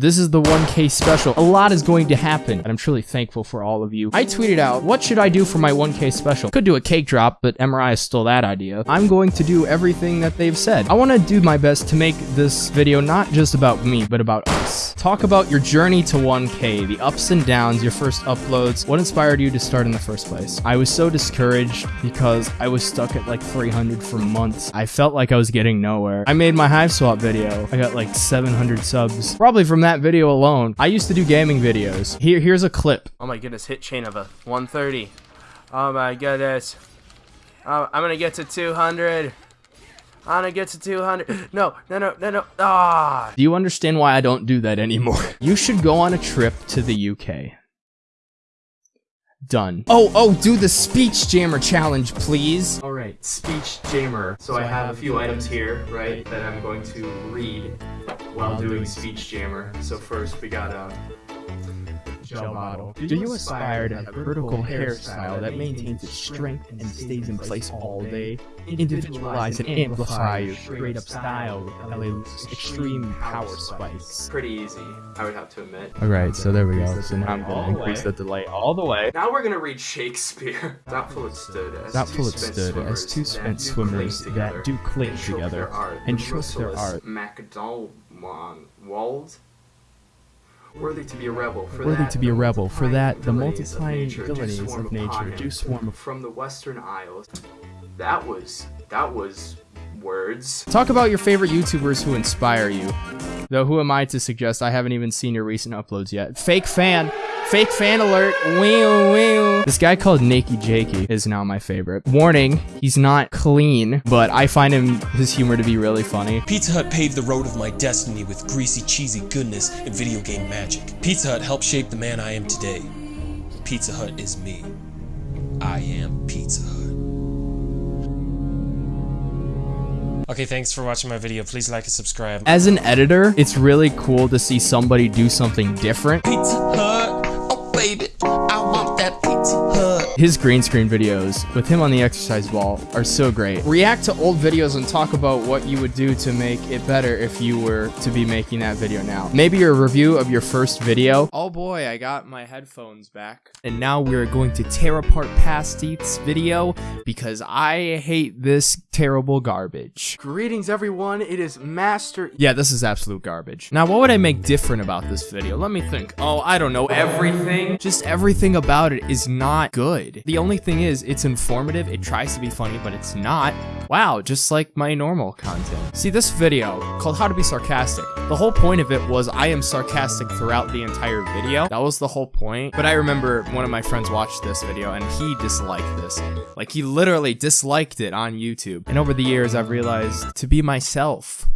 This is the 1K special. A lot is going to happen, and I'm truly thankful for all of you. I tweeted out, what should I do for my 1K special? Could do a cake drop, but MRI stole that idea. I'm going to do everything that they've said. I want to do my best to make this video not just about me, but about us. Talk about your journey to 1K, the ups and downs, your first uploads, what inspired you to start in the first place. I was so discouraged because I was stuck at like 300 for months. I felt like I was getting nowhere. I made my Hiveswap video. I got like 700 subs, probably from that video alone. I used to do gaming videos. Here, here's a clip. Oh my goodness, hit chain of a 130. Oh my goodness. Oh, I'm gonna get to 200. I'm gonna get to 200. No, no, no, no, no. Ah. Do you understand why I don't do that anymore? You should go on a trip to the UK. Done. Oh, oh, do the speech jammer challenge, please. All right, speech jammer. So I have a few items here, right, that I'm going to read while doing speech jammer. So first we got a gel bottle. Do you aspire to have a vertical hairstyle that maintains its strength and stays in place all day? Individualize and amplify your straight up style with LA's extreme power spikes. Pretty easy, I would have to admit. Alright, so there we go. So now I'm gonna increase the delay all the way. Now we're gonna read Shakespeare. Doubtful it stood as Doubtful it stood as two spent swimmers that do cling together and trust their art. MacDonald Wald Worthy to be a rebel. For Worthy that, to be a rebel. For that, the multiplying abilities of nature do swarm from the Western Isles. That was that was words. Talk about your favorite YouTubers who inspire you. Though who am I to suggest I haven't even seen your recent uploads yet. Fake fan. Fake fan alert. Wee wee. This guy called Nakey Jakey is now my favorite. Warning, he's not clean, but I find him his humor to be really funny. Pizza Hut paved the road of my destiny with greasy, cheesy goodness and video game magic. Pizza Hut helped shape the man I am today. Pizza Hut is me. I am Pizza Hut. Okay, thanks for watching my video. Please like and subscribe. As an editor, it's really cool to see somebody do something different. Pizza Hut, baby, I want that. His green screen videos with him on the exercise ball are so great. React to old videos and talk about what you would do to make it better if you were to be making that video now. Maybe your review of your first video. Oh boy, I got my headphones back. And now we're going to tear apart past Eats video because I hate this terrible garbage. Greetings everyone, it is Master- Yeah, this is absolute garbage. Now what would I make different about this video? Let me think. Oh, I don't know, everything? Just everything about it is not good good. The only thing is, it's informative, it tries to be funny, but it's not. Wow, just like my normal content. See, this video, called How to Be Sarcastic, the whole point of it was I am sarcastic throughout the entire video. That was the whole point. But I remember one of my friends watched this video and he disliked this. Like, he literally disliked it on YouTube. And over the years, I've realized to be myself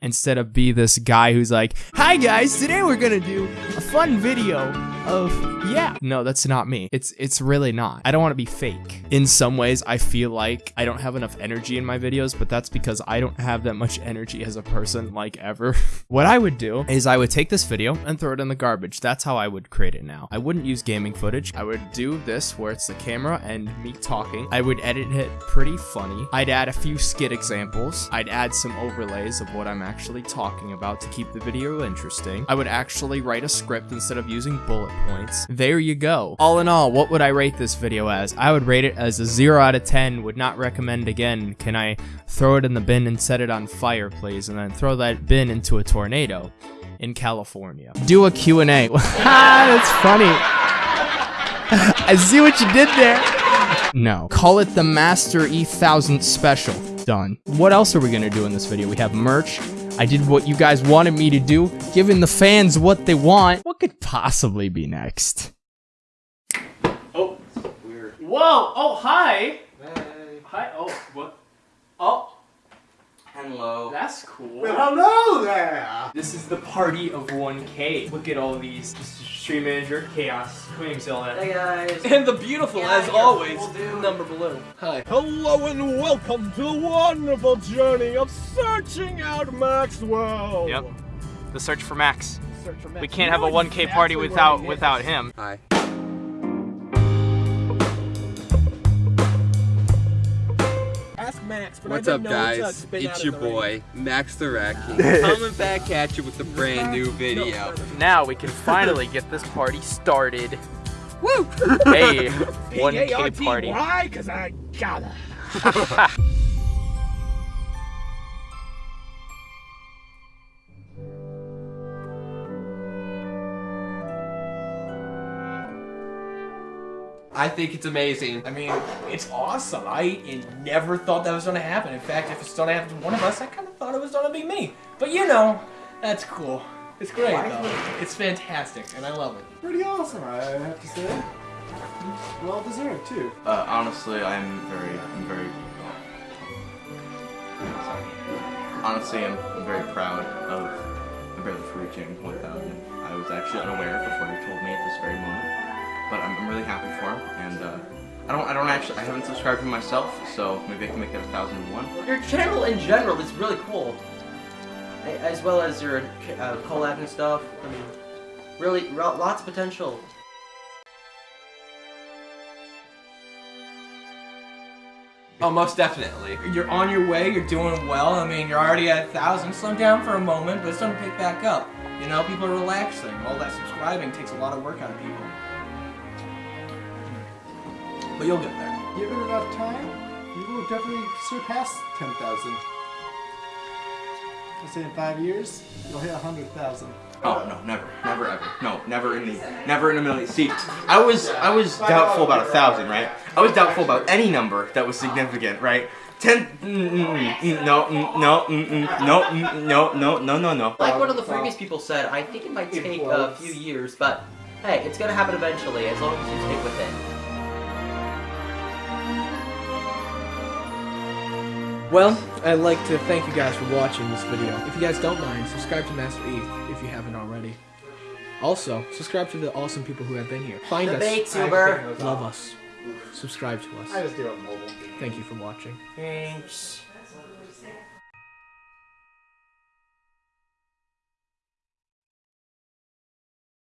instead of be this guy who's like, Hi guys, today we're gonna do a fun video of yeah. No, that's not me. It's it's really not. I don't want to be fake. In some ways, I feel like I don't have enough energy in my videos, but that's because I don't have that much energy as a person like ever. what I would do is I would take this video and throw it in the garbage. That's how I would create it now. I wouldn't use gaming footage. I would do this where it's the camera and me talking. I would edit it pretty funny. I'd add a few skit examples. I'd add some overlays of what I'm actually talking about to keep the video interesting. I would actually write a script instead of using bullet points. There you go. All in all, what would I rate this video as? I would rate it as a 0 out of 10, would not recommend again. Can I throw it in the bin and set it on fire, please? And then throw that bin into a tornado in California. Do a Q&A. Ah, that's funny. I see what you did there. No. Call it the Master E1000 Special. Done. What else are we gonna do in this video? We have merch. I did what you guys wanted me to do, giving the fans what they want. What could possibly be next? Oh, weird. Whoa! Oh, hi! Hey. Hi. Oh, what? Oh. Hello. That's cool. Well, hello there! This is the party of 1K. Look at all these. Stream manager, Chaos, Queens Zilla. Hey guys. And the beautiful, Yeah, as always, cool, number below. Hi. Hello and welcome to the wonderful journey of searching out Maxwell. Yep. The search for Max. Search for Max. We can't have a 1K party without without him. Hi. Ask Max Max. But What's I've up, been guys? spit out It's your the ring. boy, Max the Rat coming back at you with a brand new video. Now we can finally get this party started. Woo! Hey, 1K party. Why? Cause I gotta. I think it's amazing. I mean, it's awesome. I never thought that was going to happen. In fact, if it's going to happen to one of us, I kind of thought it was going to be me. But you know, that's cool. It's great, though. It's fantastic, and I love it. Pretty awesome, I have to say. Well deserved too. Uh, honestly, I'm very, I'm very. Sorry. Honestly, I'm, I'm very proud of my brother for reaching 1,000. I was actually unaware before you told me at this very moment, but I'm, I'm really happy for him. And uh, I don't, I don't actually, I haven't subscribed to him myself, so maybe I can make it a 1,001. Your channel in general is really cool. As well as your uh, collab and stuff. I mean, really, lots of potential. Oh, most definitely. You're on your way. You're doing well. I mean, you're already at a thousand. Slow down for a moment, but it's going to pick back up. You know, people are relaxing. All that subscribing takes a lot of work out of people. But you'll get there. Given enough time, you will definitely surpass 10,000. Let's say in five years, you'll hit 100,000. Oh no, never, never ever, no, never in the, never in a million. See, I was, I was doubtful about a thousand, right? I was doubtful about any number that was significant, right? Ten, mm, mm, mm, no, mm, no, mm, mm, no, mm, no, no, no, no, no. Like one of the previous people said, I think it might take a few years, but hey, it's gonna happen eventually as long as you stick with it. Well, I'd like to thank you guys for watching this video. If you guys don't mind, subscribe to Master Eth if you haven't already. Also, subscribe to the awesome people who have been here. Find The us, Baitsuber. love us, subscribe to I us. just do it mobile. Thank you for watching. Thanks.